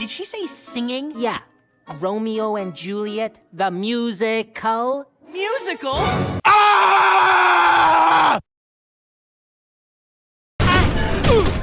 Did she say singing? Yeah. Romeo and Juliet, the musical. Musical? Ah! ah!